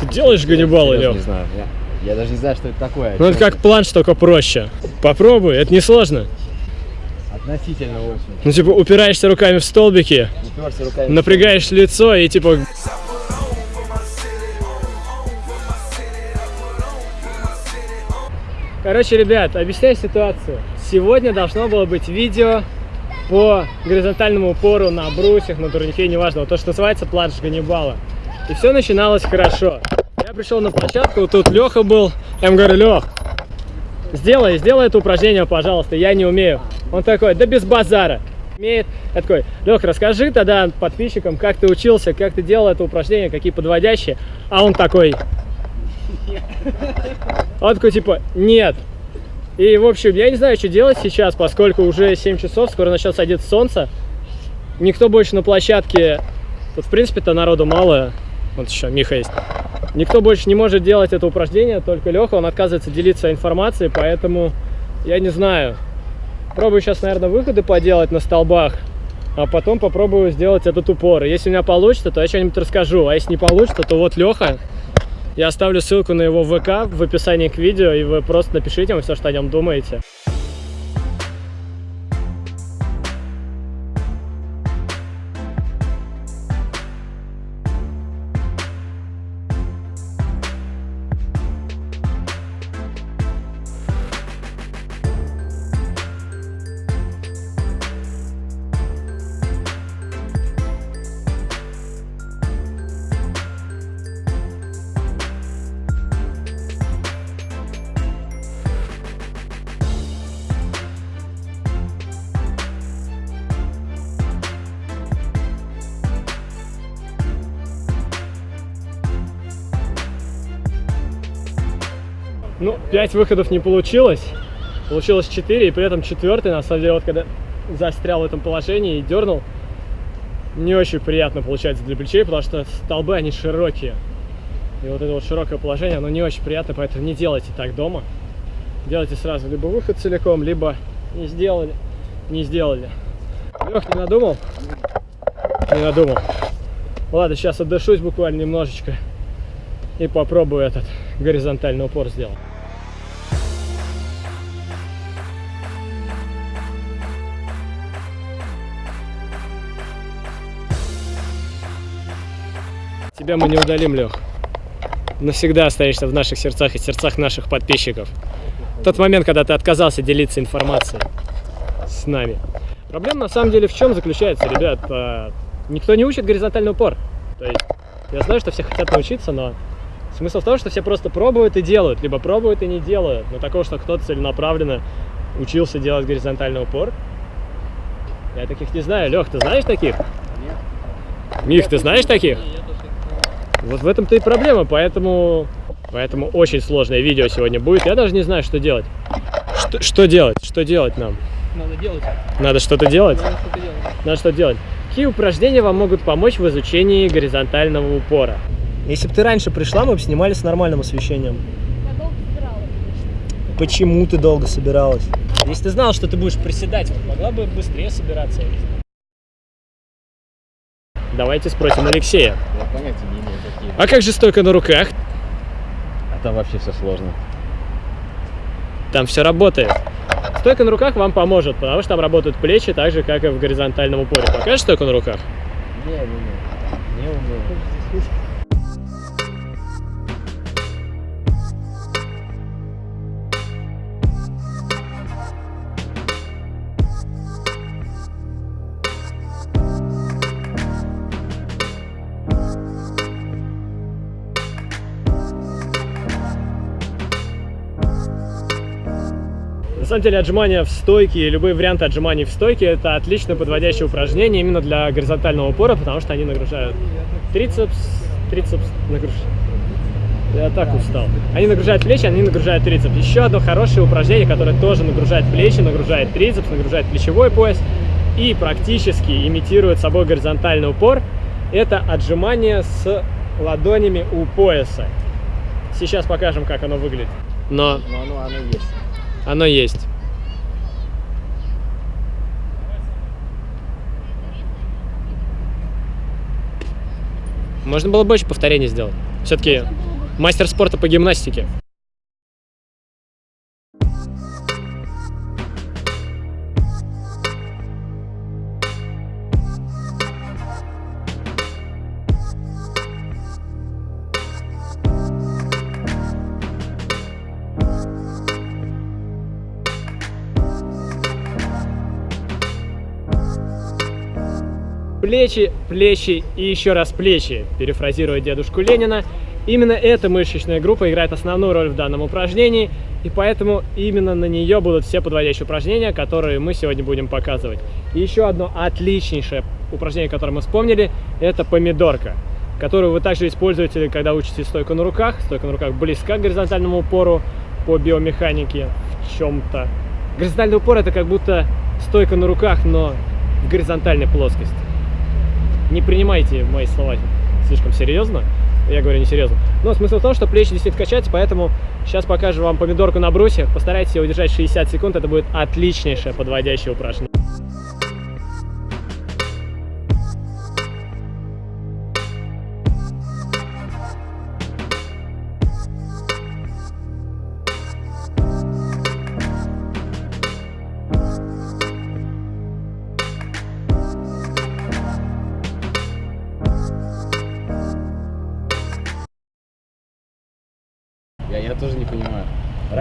Ты делаешь ганнибалы, Серьезно Лех? не знаю. Я, я даже не знаю, что это такое. Ну это как планш, только проще. Попробуй, это не сложно. Относительно очень. Ну типа упираешься руками в столбики, Уперся руками. напрягаешь лицо и типа... Короче, ребят, объясняю ситуацию. Сегодня должно было быть видео по горизонтальному упору на брусьях, на турнике, неважно, вот то, что называется планш Ганнибала. И все начиналось хорошо. Я пришел на площадку, тут Леха был, я ему говорю, Лех, сделай, сделай это упражнение, пожалуйста, я не умею. Он такой, да без базара. Умеет. Я такой, Лех, расскажи тогда подписчикам, как ты учился, как ты делал это упражнение, какие подводящие. А он такой, он такой, типа, нет. И, в общем, я не знаю, что делать сейчас, поскольку уже 7 часов, скоро начнет садиться солнце. Никто больше на площадке, тут, в принципе-то, народу мало. Вот еще Миха есть. Никто больше не может делать это упражнение, только Леха, он отказывается делиться информацией, поэтому я не знаю. Пробую сейчас, наверное, выходы поделать на столбах, а потом попробую сделать этот упор. Если у меня получится, то я что-нибудь расскажу, а если не получится, то вот Леха. Я оставлю ссылку на его ВК в описании к видео, и вы просто напишите ему все, что о нем думаете. Ну, 5 выходов не получилось. Получилось 4, и при этом четвертый, на самом деле, вот когда застрял в этом положении и дернул, не очень приятно получается для плечей, потому что столбы, они широкие. И вот это вот широкое положение, оно не очень приятно, поэтому не делайте так дома. Делайте сразу либо выход целиком, либо не сделали, не сделали. Лех, не надумал? Не надумал. Ладно, сейчас отдышусь буквально немножечко и попробую этот горизонтальный упор сделать. Тебя мы не удалим, Лех. Навсегда останешься в наших сердцах и сердцах наших подписчиков. Тот момент, когда ты отказался делиться информацией с нами. Проблема на самом деле в чем заключается, ребят? Никто не учит горизонтальный упор. То есть, я знаю, что все хотят научиться, но смысл в том, что все просто пробуют и делают, либо пробуют и не делают. Но такого, что кто-то целенаправленно учился делать горизонтальный упор, я таких не знаю. Лех, ты знаешь таких? Нет. Мих, ты знаешь таких? Вот в этом-то и проблема, поэтому, поэтому очень сложное видео сегодня будет. Я даже не знаю, что делать. Что, что делать? Что делать нам? Надо делать. Надо что-то делать? Надо что-то делать. Надо что делать? Какие упражнения вам могут помочь в изучении горизонтального упора? Если бы ты раньше пришла, мы бы снимали с нормальным освещением. Я долго собиралась. Почему ты долго собиралась? Если ты знала, что ты будешь приседать, вот могла бы быстрее собираться. Давайте спросим Алексея. Я понятия не имею, какие. А как же стойка на руках? А там вообще все сложно. Там все работает. Стойка на руках вам поможет, потому что там работают плечи так же, как и в горизонтальном упоре. Покажешь стойку на руках? Не, не, не. Не умею. Самом деле отжимания в стойке, и любые варианты отжиманий в стойке это отлично подводящее упражнение именно для горизонтального упора, потому что они нагружают трицепс, трицепс нагружают. Я так устал. Они нагружают плечи, они нагружают трицепс. Еще одно хорошее упражнение, которое тоже нагружает плечи, нагружает трицепс, нагружает плечевой пояс и практически имитирует собой горизонтальный упор. Это отжимание с ладонями у пояса. Сейчас покажем, как оно выглядит. Но Но оно, оно есть. Оно есть. Можно было больше повторений сделать. Все-таки мастер спорта по гимнастике. Плечи, плечи и еще раз плечи, перефразируя дедушку Ленина. Именно эта мышечная группа играет основную роль в данном упражнении, и поэтому именно на нее будут все подводящие упражнения, которые мы сегодня будем показывать. И еще одно отличнейшее упражнение, которое мы вспомнили, это помидорка, которую вы также используете, когда учите стойку на руках. Стойка на руках близка к горизонтальному упору по биомеханике в чем-то. Горизонтальный упор это как будто стойка на руках, но в горизонтальной плоскости не принимайте мои слова слишком серьезно. Я говорю несерьезно. Но смысл в том, что плечи действительно качаются, поэтому сейчас покажу вам помидорку на брусе. Постарайтесь ее удержать 60 секунд, это будет отличнейшее подводящее упражнение.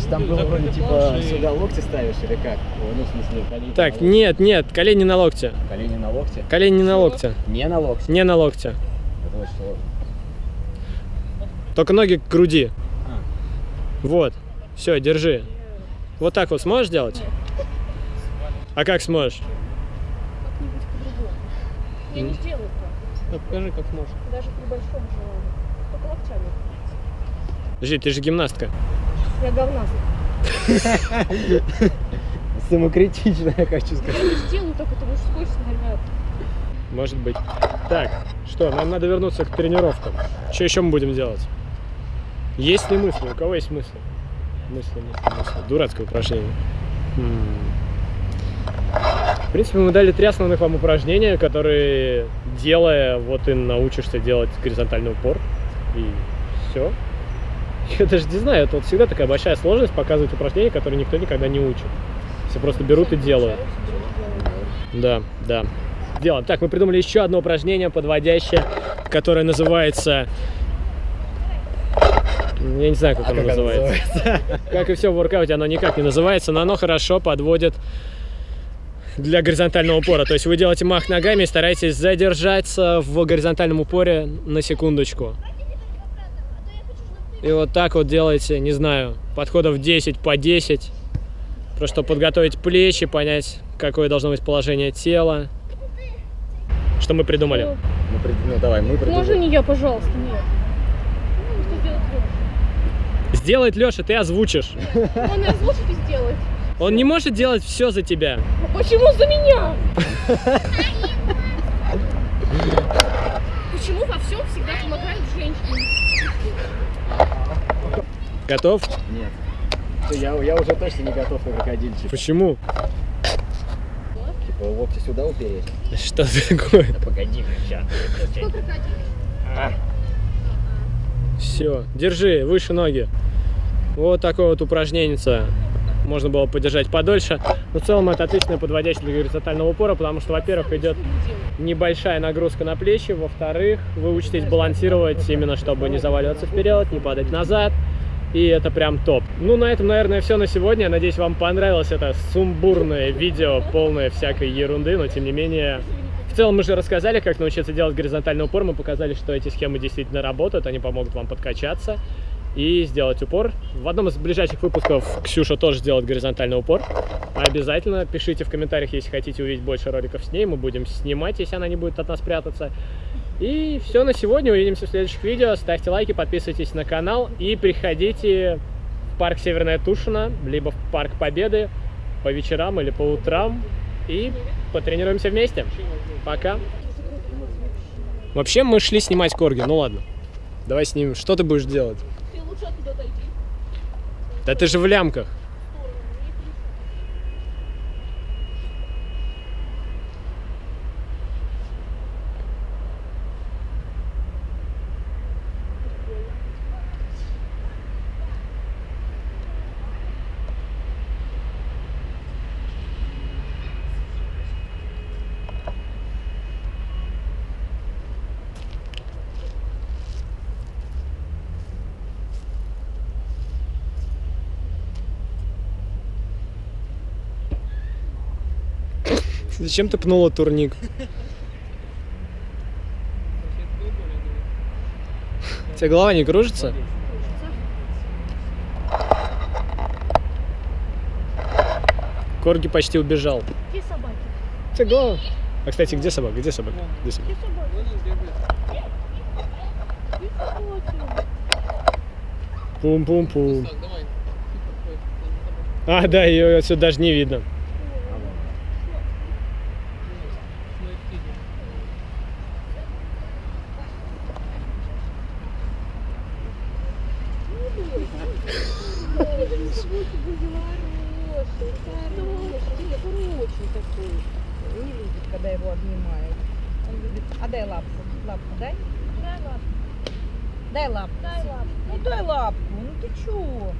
Раньше там было вроде типа сюда локти ставишь или как? Ну, в смысле, колени Так, нет, нет, колени на локте. Колени на локте? Колени не на локте. Не на локте. Не на локте. Это очень сложно. Только ноги к груди. А. Вот. Все, держи. Вот так вот сможешь делать? А как сможешь? как-нибудь по-другому. Я не сделаю так, покажи, как сможешь. даже при большом желании. Только локтями. Подожди, ты же гимнастка. Я говнаст. Самокритично, я хочу сказать. Я не сделаю так, это мужской снаряд. Может быть. Так, что, нам надо вернуться к тренировкам. Что еще мы будем делать? Есть ли мысли? У кого есть мысли? Мысли, мысли, мысли. Дурацкое упражнение. М. В принципе, мы дали три основных вам упражнения, которые, делая, вот и научишься делать горизонтальный упор. И все. Я даже не знаю, это вот всегда такая большая сложность показывать упражнения, которые никто никогда не учит. Все просто берут и делают. Да, да. Делаем. Так, мы придумали еще одно упражнение подводящее, которое называется... Я не знаю, как А оно как оно называется. Как и все в воркауте, оно никак не называется, но оно хорошо подводит для горизонтального упора. То есть вы делаете мах ногами и стараетесь задержаться в горизонтальном упоре на секундочку. И вот так вот делаете, не знаю, подходов 10 по 10. Просто подготовить плечи, понять, какое должно быть положение тела. Что мы придумали? Ну, Ну, при- ну, давай, мы Можно придумали. не я, пожалуйста, нет. Ну, что сделать Лёша? Сделает Леша, ты озвучишь. Он озвучит и сделает. Он не может делать все за тебя. А почему за меня? Почему во всем всегда помогают женщины? Готов? Нет. Я, я уже точно не готов на крокодильчик. Почему? Типа локти сюда упереть. Что такое? Да погоди, сейчас. Что крокодил? Все, держи, выше ноги. Вот такое вот упражнение. Можно было подержать подольше. Но в целом это отличное подводящее для горизонтального упора, потому что, во-первых, идет небольшая нагрузка на плечи, во-вторых, вы учитесь балансировать именно, чтобы не заваливаться вперед, не падать назад. И это прям топ. Ну, на этом, наверное, все на сегодня. Надеюсь, вам понравилось это сумбурное видео, полное всякой ерунды, но тем не менее... В целом мы же рассказали, как научиться делать горизонтальный упор. Мы показали, что эти схемы действительно работают, они помогут вам подкачаться и сделать упор. В одном из ближайших выпусков Ксюша тоже сделает горизонтальный упор. Обязательно пишите в комментариях, если хотите увидеть больше роликов с ней. Мы будем снимать, если она не будет от нас прятаться. И все на сегодня. Увидимся в следующих видео. Ставьте лайки, подписывайтесь на канал и приходите в парк Северная Тушина, либо в парк Победы по вечерам или по утрам и потренируемся вместе. Пока. Вообще мы шли снимать корги. Ну ладно. Давай снимем. Что ты будешь делать? Да ты же в лямках. Зачем ты пнула турник? У тебя голова не кружится? Корги почти убежал. Где собаки? У тебя голова... А, кстати, где собака? Где собака? Где собака? Пум-пум-пум. А, да, ее отсюда даже не видно. Хороший такой. Не любит, когда его обнимают. Он любит. А дай лапку. Лапку дай. Дай лапу. Дай лапку. Дай лапу. Ну дай лапку. Ну ты лапку.